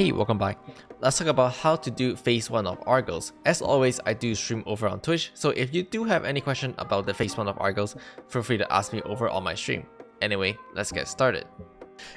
Hey, welcome back. Let's talk about how to do phase 1 of Argos. As always, I do stream over on Twitch, so if you do have any question about the phase 1 of Argos, feel free to ask me over on my stream. Anyway, let's get started.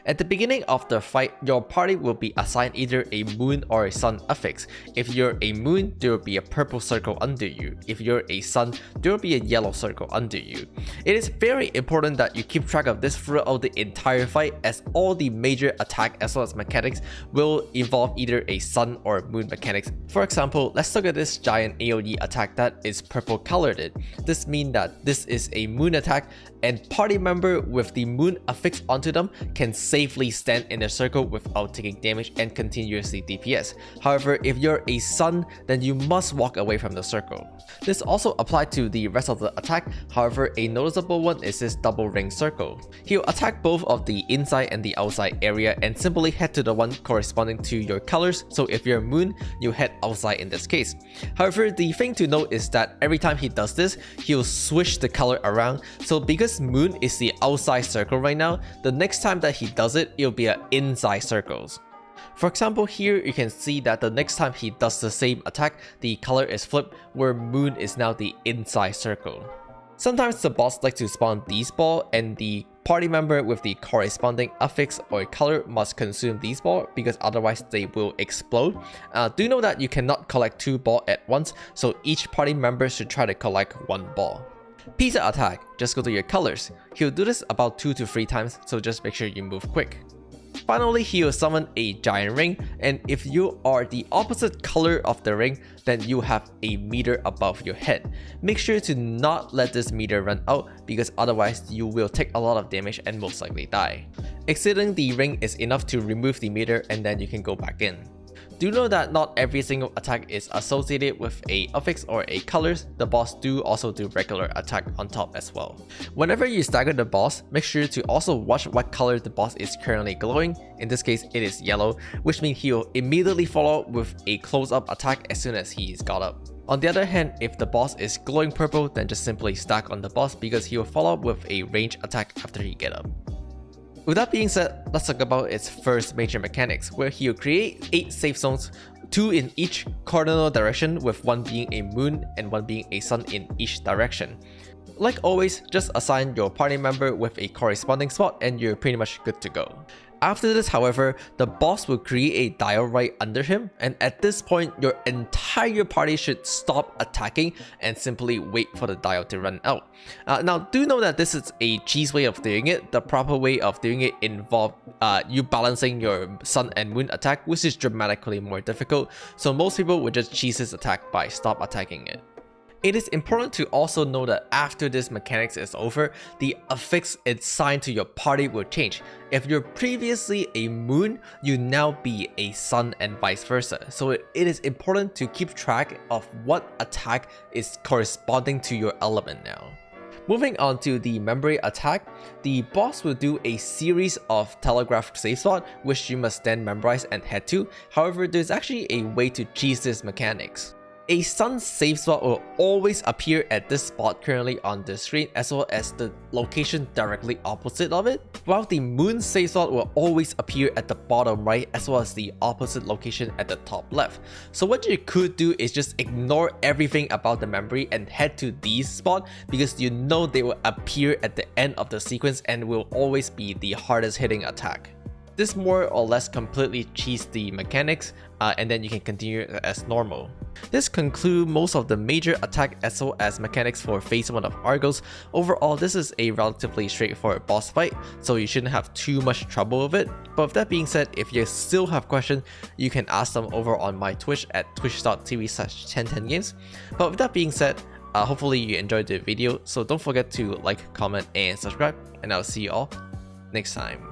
At the beginning of the fight, your party will be assigned either a moon or a sun affix. If you're a moon, there will be a purple circle under you. If you're a sun, there will be a yellow circle under you. It is very important that you keep track of this throughout the entire fight as all the major attack as well as mechanics will involve either a sun or moon mechanics. For example, let's look at this giant AoE attack that is purple colored. This means that this is a moon attack and party member with the moon affixed onto them can safely stand in a circle without taking damage and continuously DPS. However, if you're a sun, then you must walk away from the circle. This also applies to the rest of the attack, however a noticeable one is this double ring circle. He'll attack both of the inside and the outside area and simply head to the one corresponding to your colors, so if you're moon, you head outside in this case. However, the thing to note is that every time he does this, he'll switch the color around, so because moon is the outside circle right now, the next time that he does it, it'll be an inside circles. For example, here you can see that the next time he does the same attack, the color is flipped, where moon is now the inside circle. Sometimes the boss likes to spawn these ball and the party member with the corresponding affix or color must consume these ball because otherwise they will explode. Uh, do know that you cannot collect two ball at once, so each party member should try to collect one ball. Pizza attack, just go to your colors. He'll do this about 2 to 3 times, so just make sure you move quick. Finally, he will summon a giant ring, and if you are the opposite color of the ring, then you have a meter above your head. Make sure to not let this meter run out because otherwise you will take a lot of damage and most likely die. Exiting the ring is enough to remove the meter and then you can go back in. Do know that not every single attack is associated with a affix or a colors, the boss do also do regular attack on top as well. Whenever you stagger the boss, make sure to also watch what color the boss is currently glowing, in this case it is yellow, which means he'll immediately follow with a close-up attack as soon as he's got up. On the other hand, if the boss is glowing purple, then just simply stack on the boss because he will follow up with a range attack after he get up. With that being said, let's talk about its first major mechanics, where he'll create 8 safe zones, 2 in each cardinal direction with one being a moon and one being a sun in each direction. Like always, just assign your party member with a corresponding spot and you're pretty much good to go. After this, however, the boss will create a dial right under him, and at this point, your entire party should stop attacking and simply wait for the dial to run out. Uh, now, do know that this is a cheese way of doing it. The proper way of doing it involves uh, you balancing your sun and moon attack, which is dramatically more difficult, so most people would just cheese this attack by stop attacking it. It is important to also know that after this mechanics is over, the affix it's assigned to your party will change. If you're previously a moon, you now be a sun and vice versa. So it is important to keep track of what attack is corresponding to your element now. Moving on to the memory attack, the boss will do a series of telegraph safe spot which you must then memorize and head to. However, there's actually a way to cheese this mechanics. A sun safe spot will always appear at this spot currently on the screen as well as the location directly opposite of it, while the moon safe spot will always appear at the bottom right as well as the opposite location at the top left. So what you could do is just ignore everything about the memory and head to these spots because you know they will appear at the end of the sequence and will always be the hardest hitting attack. This more or less completely cheats the mechanics uh, and then you can continue as normal. This concludes most of the major attack as well as mechanics for phase 1 of Argos. Overall, this is a relatively straightforward boss fight, so you shouldn't have too much trouble with it. But with that being said, if you still have questions, you can ask them over on my Twitch at twitch.tv slash 1010games. But with that being said, uh, hopefully you enjoyed the video, so don't forget to like, comment, and subscribe, and I'll see you all next time.